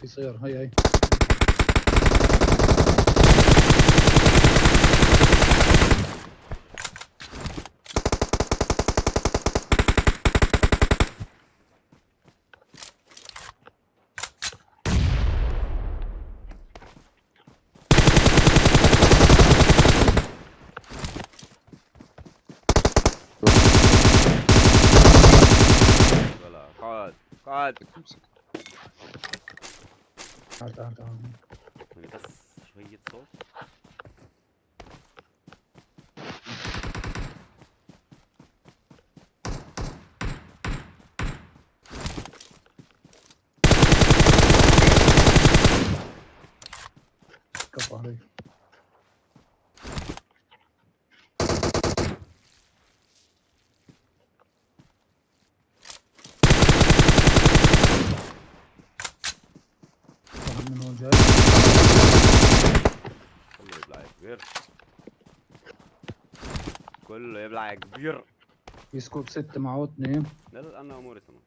في سيارة هي هي ولا قاعد Da, da, da. Das war jetzt so. Kapalı. من هون جاي. كله يبلع يا كبير. كله يبلع يا كبير. في سكوب ستة معه اثنين. لا لا أنا أموري تمام.